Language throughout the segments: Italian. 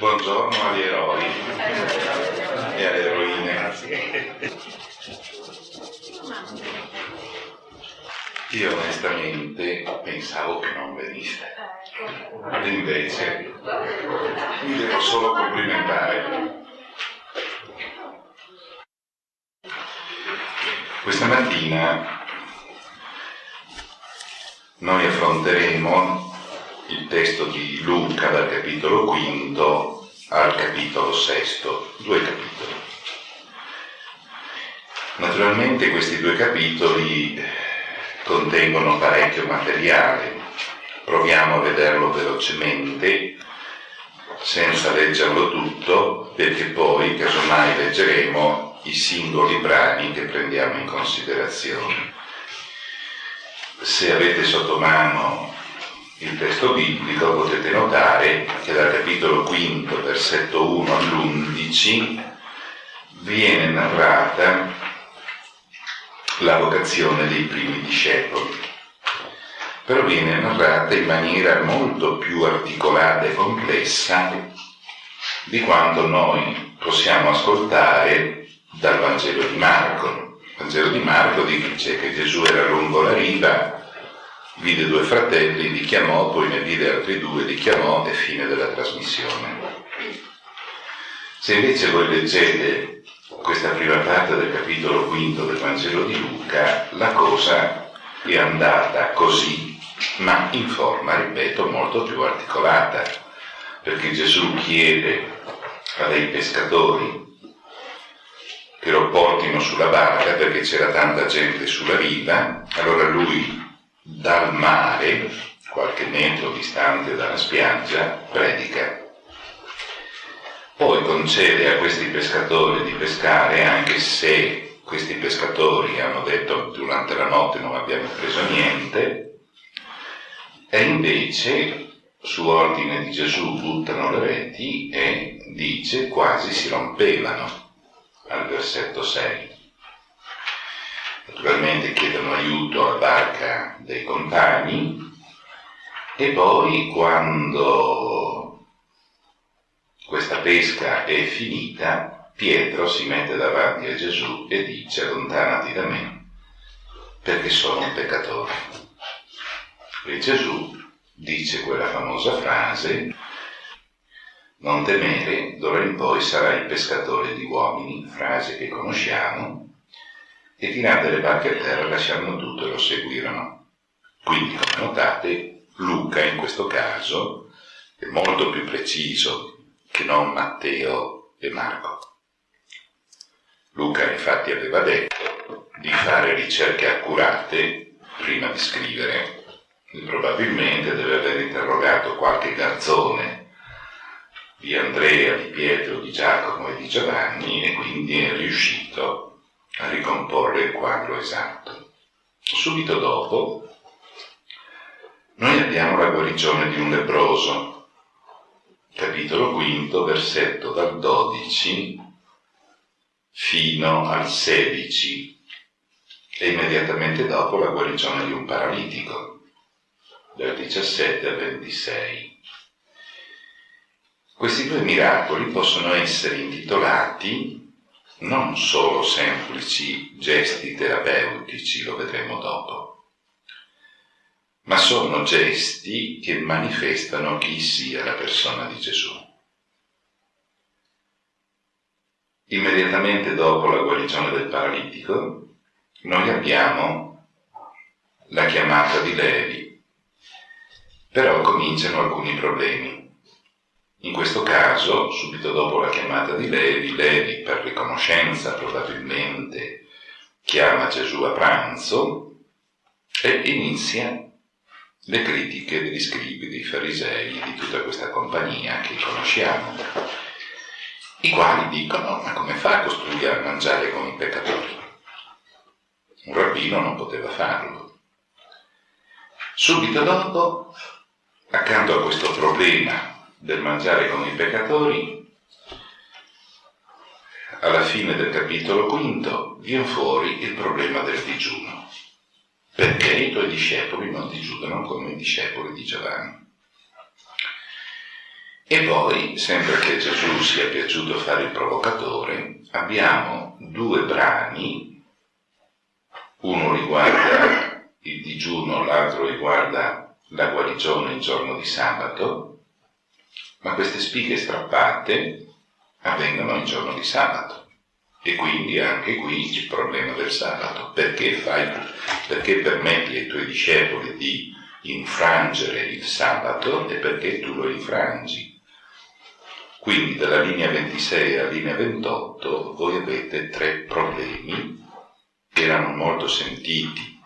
Buongiorno agli eroi e alle eroine. Io onestamente pensavo che non veniste. E invece mi devo solo complimentare. Questa mattina noi affronteremo il testo di Luca dal capitolo quinto al capitolo sesto, due capitoli. Naturalmente questi due capitoli contengono parecchio materiale, proviamo a vederlo velocemente senza leggerlo tutto perché poi casomai leggeremo i singoli brani che prendiamo in considerazione. Se avete sotto mano il testo biblico potete notare che dal capitolo quinto, versetto 1 all'11, viene narrata la vocazione dei primi discepoli, però viene narrata in maniera molto più articolata e complessa di quanto noi possiamo ascoltare dal Vangelo di Marco. Il Vangelo di Marco dice che Gesù era lungo la riva, vide due fratelli, li chiamò, poi ne vide altri due, li chiamò e fine della trasmissione. Se invece voi leggete questa prima parte del capitolo quinto del Vangelo di Luca, la cosa è andata così, ma in forma, ripeto, molto più articolata, perché Gesù chiede a dei pescatori che lo portino sulla barca perché c'era tanta gente sulla riva, allora lui dal mare, qualche metro distante dalla spiaggia, predica poi concede a questi pescatori di pescare, anche se questi pescatori hanno detto durante la notte non abbiamo preso niente, e invece su ordine di Gesù buttano le reti e dice quasi si rompevano al versetto 6. Naturalmente chiedono aiuto alla barca dei compagni e poi quando questa pesca è finita, Pietro si mette davanti a Gesù e dice allontanati da me, perché sono un peccatore. E Gesù dice quella famosa frase, non temere, d'ora in poi sarai pescatore di uomini, frase che conosciamo, e tirate le barche a terra lasciarono tutto e lo seguirono. Quindi, come notate, Luca in questo caso è molto più preciso che non Matteo e Marco. Luca infatti aveva detto di fare ricerche accurate prima di scrivere e probabilmente deve aver interrogato qualche garzone di Andrea, di Pietro, di Giacomo e di Giovanni e quindi è riuscito a ricomporre il quadro esatto. Subito dopo noi abbiamo la guarigione di un leproso capitolo quinto, versetto dal 12 fino al 16 e immediatamente dopo la guarigione di un paralitico, dal 17 al 26. Questi due miracoli possono essere intitolati non solo semplici gesti terapeutici, lo vedremo dopo, ma sono gesti che manifestano chi sia la persona di Gesù. Immediatamente dopo la guarigione del paralitico, noi abbiamo la chiamata di Levi, però cominciano alcuni problemi. In questo caso, subito dopo la chiamata di Levi, Levi per riconoscenza probabilmente chiama Gesù a pranzo e inizia le critiche degli scribi, dei farisei, di tutta questa compagnia che conosciamo, i quali dicono ma come fa a costruire a mangiare con i peccatori? Un rabbino non poteva farlo. Subito dopo, accanto a questo problema del mangiare con i peccatori, alla fine del capitolo quinto viene fuori il problema del digiuno. Perché i tuoi discepoli non ti giudano come i discepoli di Giovanni. E poi, sempre che Gesù sia piaciuto fare il provocatore, abbiamo due brani, uno riguarda il digiuno, l'altro riguarda la guarigione il giorno di sabato, ma queste spighe strappate avvengono il giorno di sabato. E quindi anche qui il problema del sabato. Perché, fai, perché permetti ai tuoi discepoli di infrangere il sabato e perché tu lo infrangi? Quindi dalla linea 26 alla linea 28 voi avete tre problemi che erano molto sentiti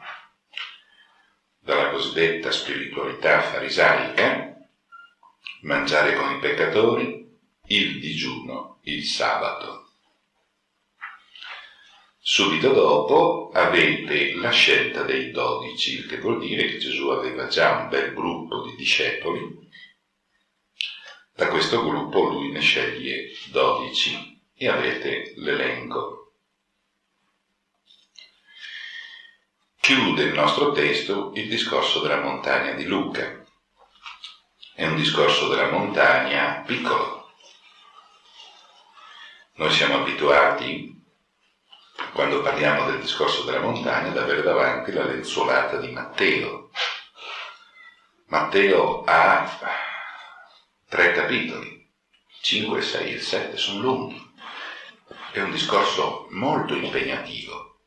dalla cosiddetta spiritualità farisaica, mangiare con i peccatori, il digiuno, il sabato. Subito dopo avete la scelta dei dodici, il che vuol dire che Gesù aveva già un bel gruppo di discepoli da questo gruppo lui ne sceglie 12 e avete l'elenco. Chiude il nostro testo il discorso della montagna di Luca. È un discorso della montagna piccolo. Noi siamo abituati, quando parliamo del discorso della montagna, ad avere davanti la lenzuolata di Matteo. Matteo ha tre capitoli, 5, 6 e 7 sono lunghi. È un discorso molto impegnativo.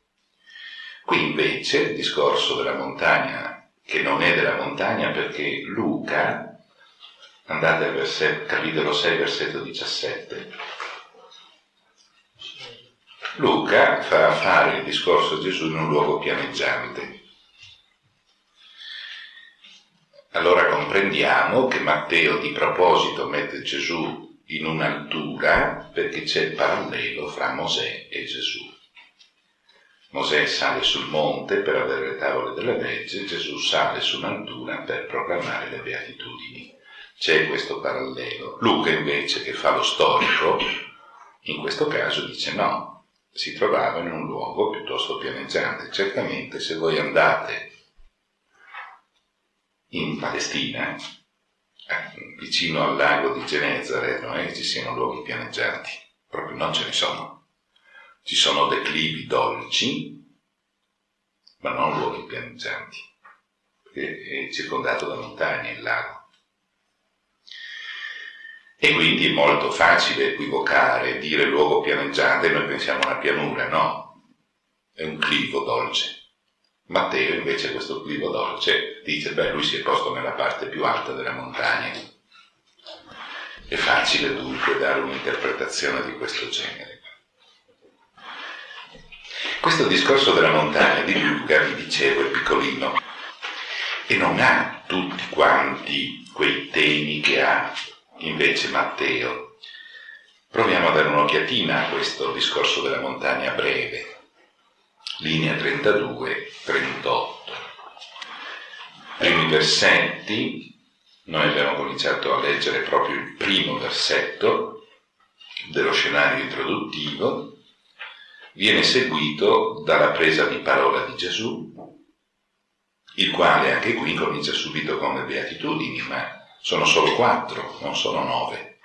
Qui invece il discorso della montagna, che non è della montagna perché Luca, andate al versetto, capitolo 6, versetto 17, Luca fa fare il discorso a Gesù in un luogo pianeggiante allora comprendiamo che Matteo di proposito mette Gesù in un'altura perché c'è il parallelo fra Mosè e Gesù. Mosè sale sul monte per avere le tavole della legge, Gesù sale su un'altura per proclamare le beatitudini. C'è questo parallelo. Luca invece, che fa lo storico, in questo caso dice no, si trovava in un luogo piuttosto pianeggiante. Certamente se voi andate in Palestina, eh, vicino al lago di Genezare, non è che ci siano luoghi pianeggianti, proprio non ce ne sono. Ci sono declivi dolci, ma non luoghi pianeggianti, perché è circondato da montagne il lago. E quindi è molto facile equivocare, dire luogo pianeggiante, noi pensiamo a una pianura, no, è un clivo dolce. Matteo invece questo clivo dolce dice, beh, lui si è posto nella parte più alta della montagna. È facile dunque dare un'interpretazione di questo genere. Questo discorso della montagna di Luca, vi dicevo, è piccolino e non ha tutti quanti quei temi che ha invece Matteo. Proviamo a dare un'occhiatina a questo discorso della montagna breve linea 32-38. Primi versetti, noi abbiamo cominciato a leggere proprio il primo versetto dello scenario introduttivo, viene seguito dalla presa di parola di Gesù, il quale anche qui comincia subito con le beatitudini, ma sono solo quattro, non sono nove.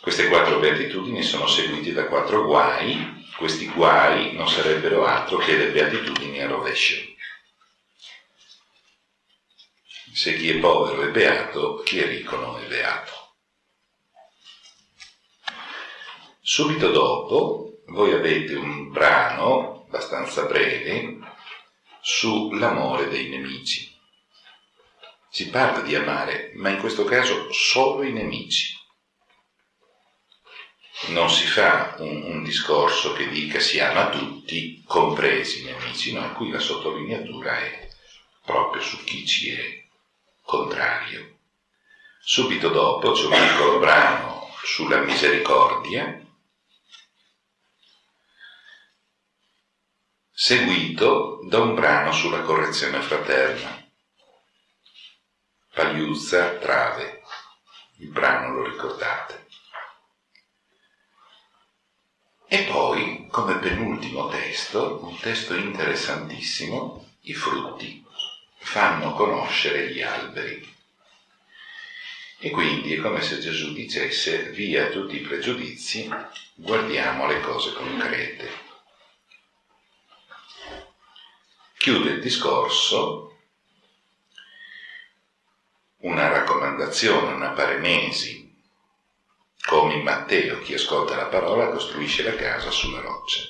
Queste quattro beatitudini sono seguite da quattro guai, questi guai non sarebbero altro che le beatitudini a rovescio. Se chi è povero è beato, chi è ricco non è beato. Subito dopo voi avete un brano abbastanza breve sull'amore dei nemici. Si parla di amare, ma in questo caso solo i nemici non si fa un, un, discorso che dica si ama tutti, compresi i nemici, no, qui la sottolineatura è proprio su chi ci è contrario. Subito dopo c'è un piccolo brano sulla misericordia, seguito da un brano sulla correzione fraterna. Pagliuzza, trave, il brano lo ricordate. E poi, come penultimo testo, un testo interessantissimo, i frutti fanno conoscere gli alberi. E quindi è come se Gesù dicesse via tutti i pregiudizi, guardiamo le cose concrete. Chiude il discorso una raccomandazione, una paremesi, come in Matteo, chi ascolta la parola costruisce la casa sulla roccia.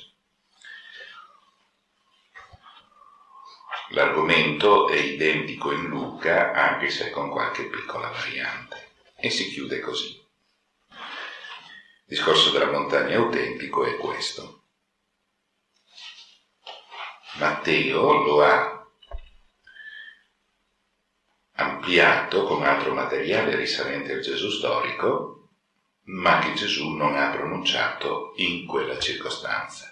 L'argomento è identico in Luca, anche se con qualche piccola variante, e si chiude così. Il discorso della montagna autentico è questo. Matteo lo ha ampliato con altro materiale risalente al Gesù storico, ma che Gesù non ha pronunciato in quella circostanza.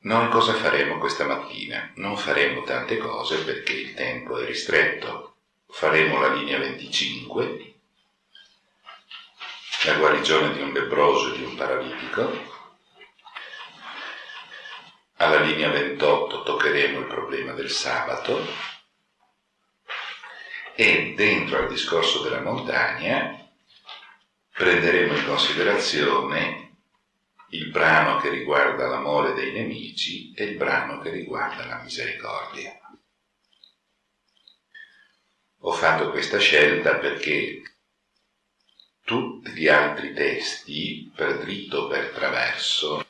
Noi cosa faremo questa mattina? Non faremo tante cose perché il tempo è ristretto. Faremo la linea 25, la guarigione di un lebroso e di un paralitico. Alla linea 28 toccheremo il problema del sabato e dentro al discorso della montagna prenderemo in considerazione il brano che riguarda l'amore dei nemici e il brano che riguarda la misericordia. Ho fatto questa scelta perché tutti gli altri testi, per dritto o per traverso,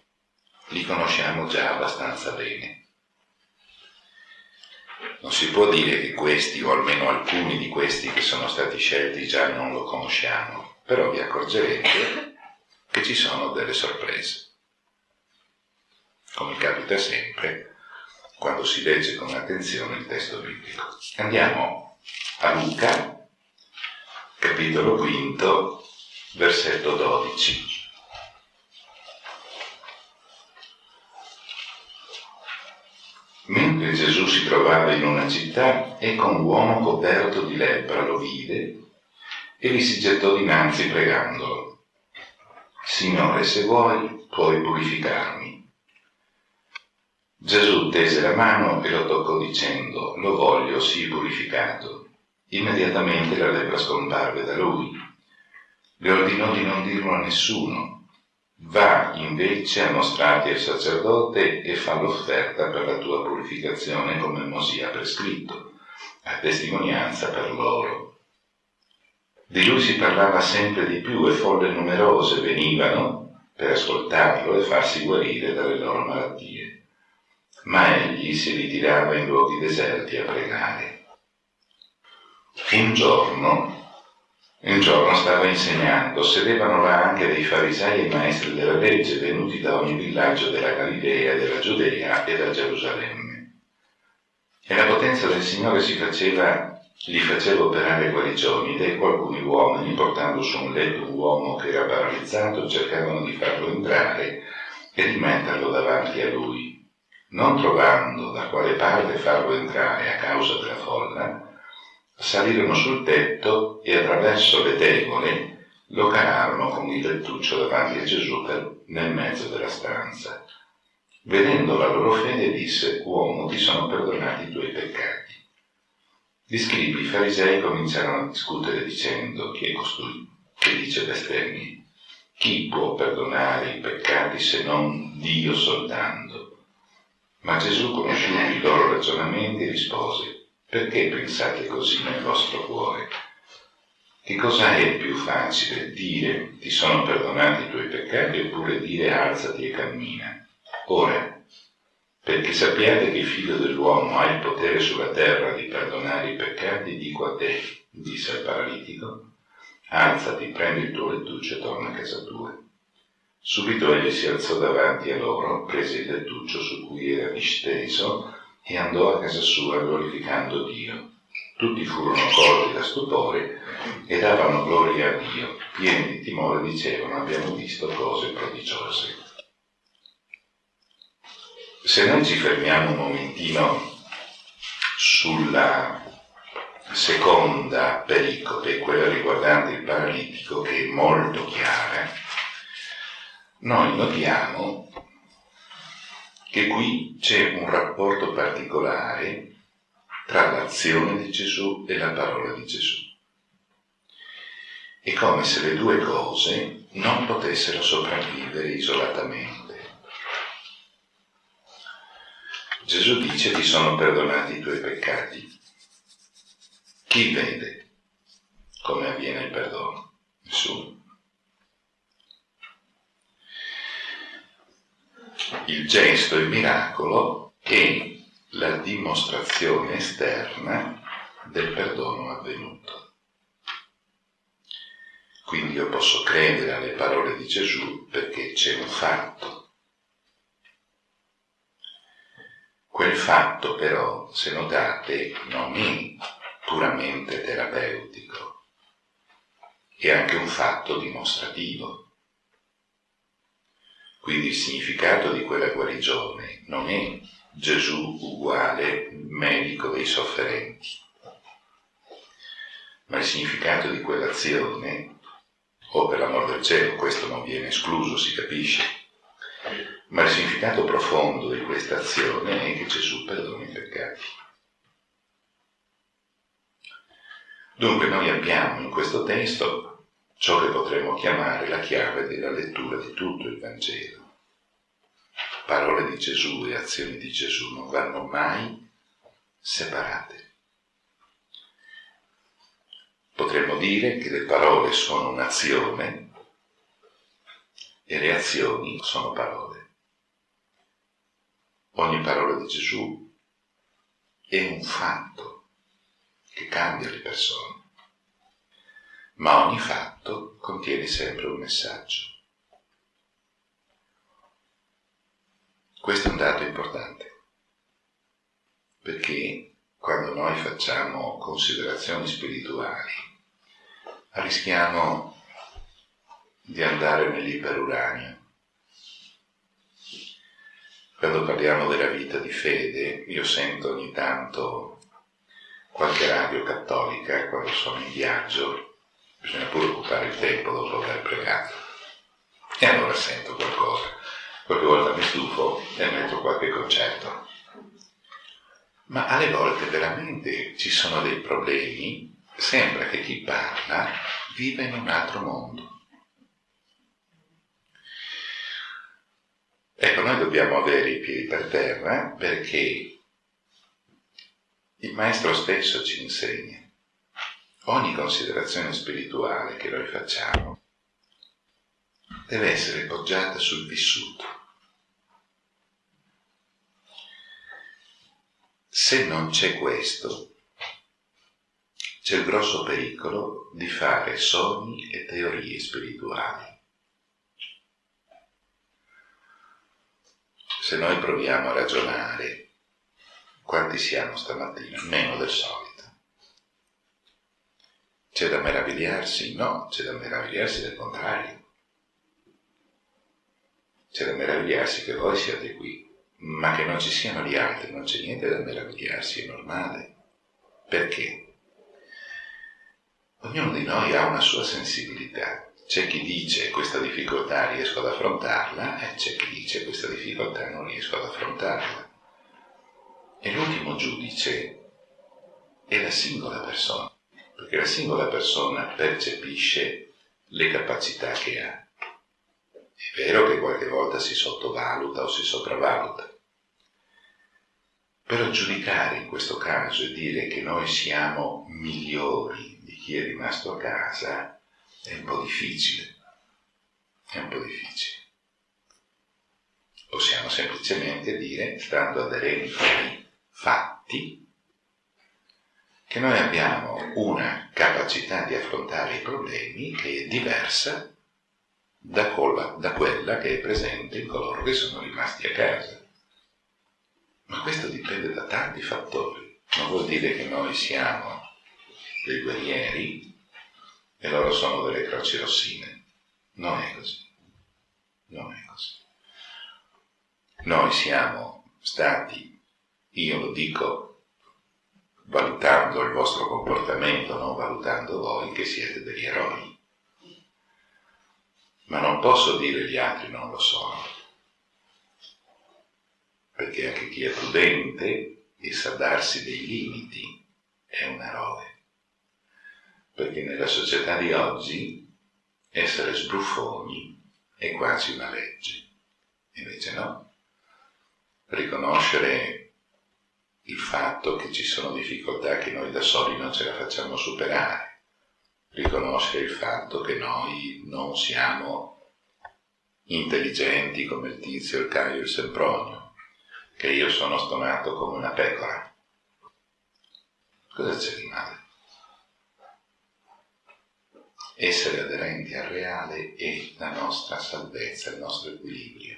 li conosciamo già abbastanza bene. Non si può dire che questi, o almeno alcuni di questi che sono stati scelti, già non lo conosciamo, però vi accorgerete che ci sono delle sorprese. Come capita sempre quando si legge con attenzione il testo biblico. Andiamo a Luca, capitolo quinto, versetto 12. Mentre Gesù si trovava in una città, ecco un uomo coperto di lebbra lo vide e gli si gettò dinanzi pregandolo. Signore, se vuoi, puoi purificarmi. Gesù tese la mano e lo toccò dicendo, lo voglio, sii purificato. Immediatamente la lepra scomparve da lui. Le ordinò di non dirlo a nessuno. Va invece a mostrarti al sacerdote e fa l'offerta per la tua purificazione come Mosè ha prescritto, a testimonianza per loro. Di lui si parlava sempre di più e folle numerose venivano per ascoltarlo e farsi guarire dalle loro malattie. Ma egli si ritirava in luoghi deserti a pregare. Un giorno, un giorno stava insegnando, sedevano là anche dei farisei e maestri della legge venuti da ogni villaggio della Galilea, della Giudea e da Gerusalemme. E la potenza del Signore si faceva gli faceva operare guarigioni ed ecco alcuni uomini, portando su un letto un uomo che era paralizzato, cercavano di farlo entrare e di metterlo davanti a lui. Non trovando da quale parte farlo entrare a causa della folla, salirono sul tetto e attraverso le tegole lo calarono con il lettuccio davanti a Gesù nel mezzo della stanza. Vedendo la loro fede disse, uomo, ti sono perdonati i tuoi peccati. Gli scribi, i farisei, cominciarono a discutere dicendo chi è costui che dice bestemmie? Chi può perdonare i peccati se non Dio soltanto? Ma Gesù, conosciuti i loro ragionamenti, rispose, perché pensate così nel vostro cuore? Che cosa è più facile? Dire ti sono perdonati i tuoi peccati oppure dire alzati e cammina? Ora, perché sappiate che il figlio dell'uomo ha il potere sulla terra di perdonare i peccati, dico a te, disse al paralitico, alzati, prendi il tuo lettuccio e torna a casa tua. Subito egli si alzò davanti a loro, prese il lettuccio su cui era disteso e andò a casa sua glorificando Dio. Tutti furono colti da stupore e davano gloria a Dio. Pieni di timore dicevano abbiamo visto cose prodigiose. Se noi ci fermiamo un momentino sulla seconda pericope, quella riguardante il paralitico, che è molto chiara, noi notiamo che qui c'è un rapporto particolare tra l'azione di Gesù e la parola di Gesù. È come se le due cose non potessero sopravvivere isolatamente. Gesù dice ti sono perdonati i tuoi peccati. Chi vede come avviene il perdono? Nessuno. Il gesto, il miracolo è la dimostrazione esterna del perdono avvenuto. Quindi io posso credere alle parole di Gesù perché c'è un fatto. Quel fatto però, se notate, non è puramente terapeutico, è anche un fatto dimostrativo. Quindi il significato di quella guarigione non è Gesù uguale medico dei sofferenti, ma il significato di quell'azione, o per l'amor del cielo, questo non viene escluso, si capisce, ma il significato profondo di questa azione è che Gesù perdona i peccati. Dunque noi abbiamo in questo testo ciò che potremmo chiamare la chiave della lettura di tutto il Vangelo. Parole di Gesù e azioni di Gesù non vanno mai separate. Potremmo dire che le parole sono un'azione e le azioni sono parole. Ogni parola di Gesù è un fatto che cambia le persone, ma ogni fatto contiene sempre un messaggio. Questo è un dato importante, perché quando noi facciamo considerazioni spirituali rischiamo di andare nell'iperuranio. Quando parliamo della vita di fede, io sento ogni tanto qualche radio cattolica quando sono in viaggio, bisogna pure occupare il tempo dopo aver pregato. E allora sento qualcosa qualche volta mi stufo e metto qualche concetto. Ma alle volte veramente ci sono dei problemi, sembra che chi parla viva in un altro mondo. Ecco, noi dobbiamo avere i piedi per terra perché il Maestro stesso ci insegna. Ogni considerazione spirituale che noi facciamo deve essere poggiata sul vissuto. Se non c'è questo, c'è il grosso pericolo di fare sogni e teorie spirituali. Se noi proviamo a ragionare, quanti siamo stamattina? Meno del solito. C'è da meravigliarsi? No, c'è da meravigliarsi del contrario. C'è da meravigliarsi che voi siate qui, ma che non ci siano gli altri, non c'è niente da meravigliarsi, è normale. Perché? Ognuno di noi ha una sua sensibilità. C'è chi dice questa difficoltà riesco ad affrontarla e c'è chi dice questa difficoltà non riesco ad affrontarla. E l'ultimo giudice è la singola persona, perché la singola persona percepisce le capacità che ha. È vero che qualche volta si sottovaluta o si sopravvaluta, però giudicare in questo caso e dire che noi siamo migliori di chi è rimasto a casa è un po' difficile, è un po' difficile. Possiamo semplicemente dire, stando aderenti ai fatti, che noi abbiamo una capacità di affrontare i problemi che è diversa da quella, da quella che è presente in coloro che sono rimasti a casa. Ma questo dipende da tanti fattori. Non vuol dire che noi siamo dei guerrieri e loro sono delle croci rossine. Non è così. Non è così. Noi siamo stati, io lo dico valutando il vostro comportamento, non valutando voi, che siete degli eroi ma non posso dire gli altri non lo sono, perché anche chi è prudente e sa darsi dei limiti è un eroe. perché nella società di oggi essere sbruffoni è quasi una legge. Invece no. Riconoscere il fatto che ci sono difficoltà che noi da soli non ce la facciamo superare. Riconoscere il fatto che noi non siamo intelligenti come il tizio, il Caio, il Sempronio, che io sono stonato come una pecora. Cosa c'è di male? Essere aderenti al reale è la nostra salvezza, il nostro equilibrio.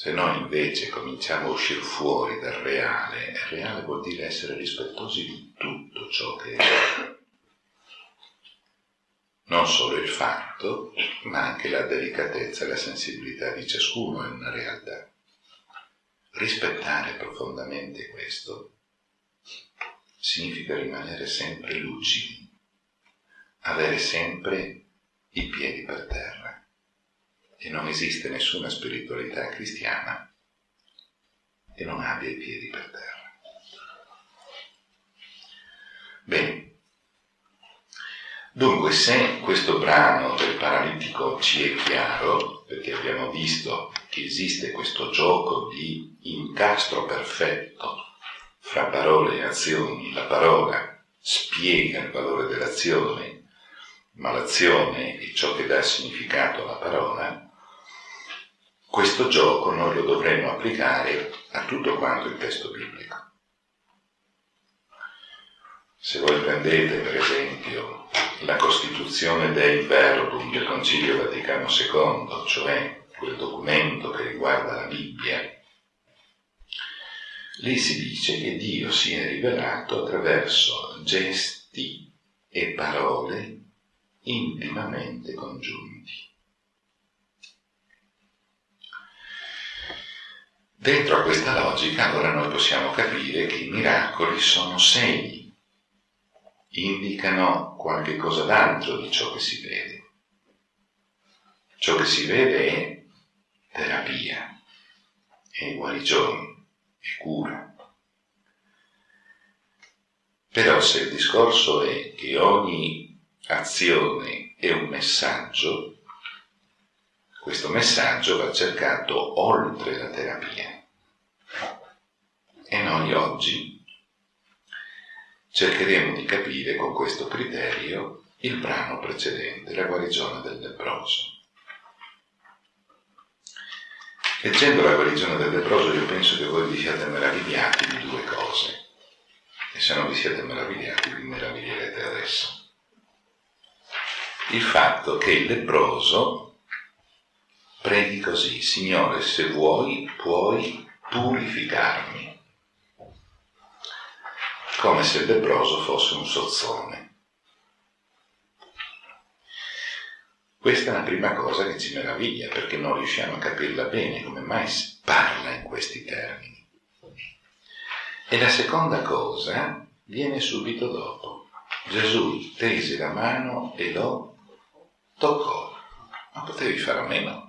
Se noi invece cominciamo a uscire fuori dal reale, reale vuol dire essere rispettosi di tutto ciò che è. Non solo il fatto, ma anche la delicatezza e la sensibilità di ciascuno è una realtà. Rispettare profondamente questo significa rimanere sempre lucidi, avere sempre i piedi per terra. E non esiste nessuna spiritualità cristiana che non abbia i piedi per terra. Bene. Dunque, se questo brano del paralitico ci è chiaro, perché abbiamo visto che esiste questo gioco di incastro perfetto fra parole e azioni, la parola spiega il valore dell'azione, ma l'azione è ciò che dà significato alla parola, questo gioco noi lo dovremmo applicare a tutto quanto il testo biblico. Se voi prendete per esempio la Costituzione dei Verbum del Concilio Vaticano II, cioè quel documento che riguarda la Bibbia, Lì si dice che Dio si è rivelato attraverso gesti e parole intimamente congiunti. Dentro a questa logica allora noi possiamo capire che i miracoli sono segni, indicano qualche cosa d'altro di ciò che si vede. Ciò che si vede è terapia, è guarigione, cura. Però se il discorso è che ogni azione è un messaggio, questo messaggio va cercato oltre la terapia. E noi oggi cercheremo di capire con questo criterio il brano precedente, la guarigione del leproso. Leggendo la guarigione del leproso io penso che voi vi siate meravigliati di due cose. E se non vi siete meravigliati vi meraviglierete adesso. Il fatto che il leproso preghi così, Signore, se vuoi puoi purificarmi. Come se il leproso fosse un sozzone. Questa è la prima cosa che ci meraviglia, perché non riusciamo a capirla bene, come mai si parla in questi termini. E la seconda cosa viene subito dopo. Gesù tese la mano e lo toccò. Ma potevi fare a meno.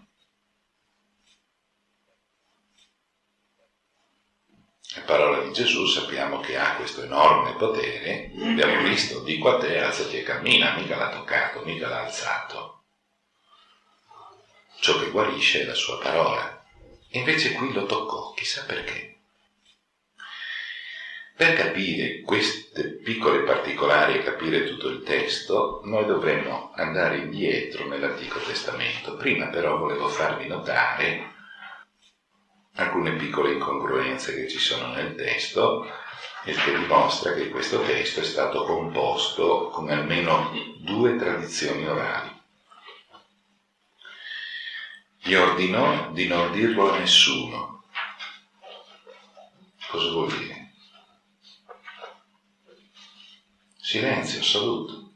Parola di Gesù sappiamo che ha questo enorme potere, abbiamo visto, dico a te, alzati e cammina, mica l'ha toccato, mica l'ha alzato ciò che guarisce è la sua parola. E invece qui lo toccò, chissà perché. Per capire queste piccole particolari e capire tutto il testo, noi dovremmo andare indietro nell'Antico Testamento. Prima però volevo farvi notare alcune piccole incongruenze che ci sono nel testo e che dimostra che questo testo è stato composto con almeno due tradizioni orali gli ordinò di non dirlo a nessuno. Cosa vuol dire? Silenzio assoluto.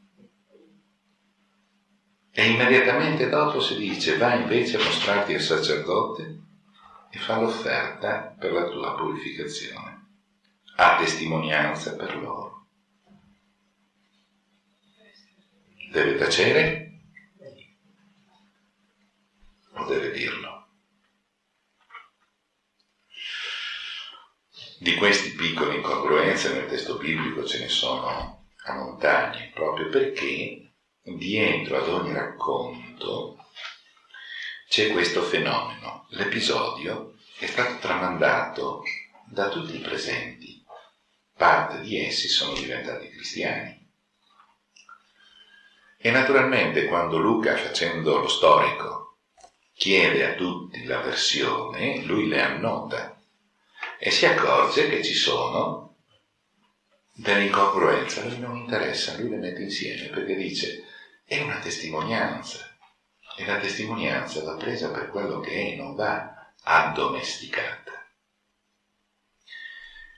E immediatamente dopo si dice va invece a mostrarti al sacerdote e fa l'offerta per la tua purificazione, a testimonianza per loro. Deve tacere? o deve dirlo. Di queste piccole incongruenze nel testo biblico ce ne sono a montagne, proprio perché dietro ad ogni racconto c'è questo fenomeno. L'episodio è stato tramandato da tutti i presenti, parte di essi sono diventati cristiani. E naturalmente quando Luca, facendo lo storico, chiede a tutti la versione, lui le annota e si accorge che ci sono delle incongruenze, a lui non interessa, lui le mette insieme perché dice è una testimonianza e la testimonianza va presa per quello che è, non va addomesticata.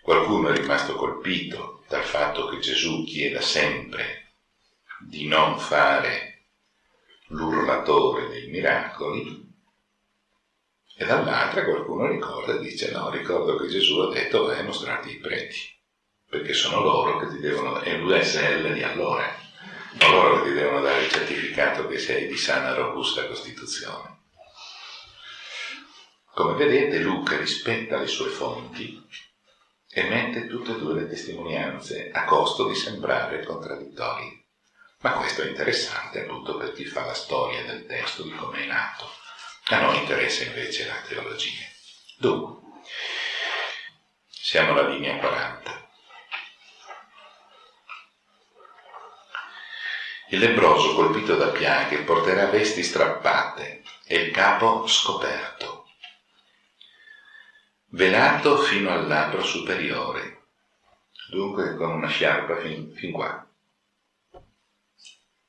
Qualcuno è rimasto colpito dal fatto che Gesù chieda sempre di non fare l'urlatore dei miracoli, e dall'altra qualcuno ricorda e dice no, ricordo che Gesù ha detto vai a mostrarti i preti, perché sono loro che ti devono, è l'USL di allora, loro che ti devono dare il certificato che sei di sana e robusta costituzione. Come vedete Luca rispetta le sue fonti e mette tutte e due le testimonianze a costo di sembrare contraddittorie. Ma questo è interessante appunto per chi fa la storia del testo di come è nato. A noi interessa invece la teologia. Dunque, siamo alla linea 40. Il lebroso colpito da piaghe porterà vesti strappate e il capo scoperto, velato fino al labbro superiore, dunque con una sciarpa fin, fin qua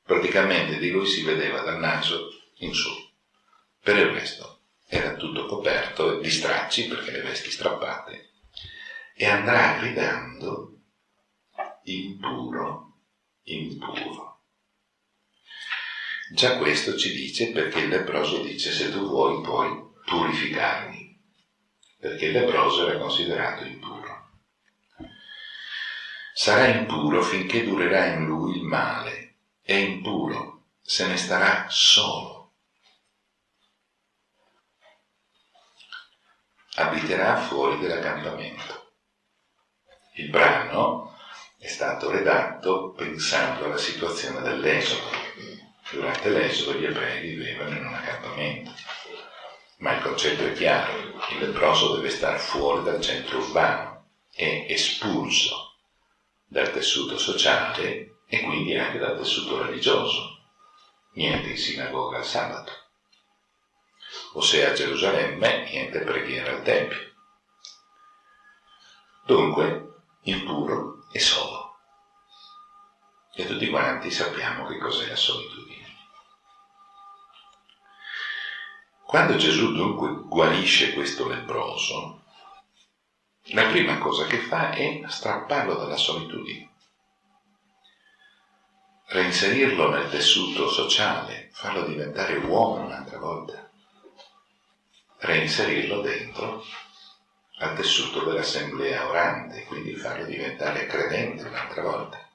praticamente di lui si vedeva dal naso in su. Per il resto era tutto coperto di stracci perché le vesti strappate e andrà gridando impuro, impuro. Già questo ci dice perché il leproso dice se tu vuoi puoi purificarmi, perché il leproso era considerato impuro. Sarà impuro finché durerà in lui il male è impuro, se ne starà solo. Abiterà fuori dell'accampamento. Il brano è stato redatto pensando alla situazione dell'esodo. Durante l'esodo gli ebrei vivevano in un accampamento. Ma il concetto è chiaro, il leproso deve stare fuori dal centro urbano, è espulso dal tessuto sociale e quindi anche dal tessuto religioso. Niente in sinagoga al sabato. O se a Gerusalemme, niente preghiera al Tempio. Dunque, il puro è solo. E tutti quanti sappiamo che cos'è la solitudine. Quando Gesù dunque guarisce questo leproso, la prima cosa che fa è strapparlo dalla solitudine reinserirlo nel tessuto sociale, farlo diventare uomo un'altra volta, reinserirlo dentro al tessuto dell'assemblea orante, quindi farlo diventare credente un'altra volta.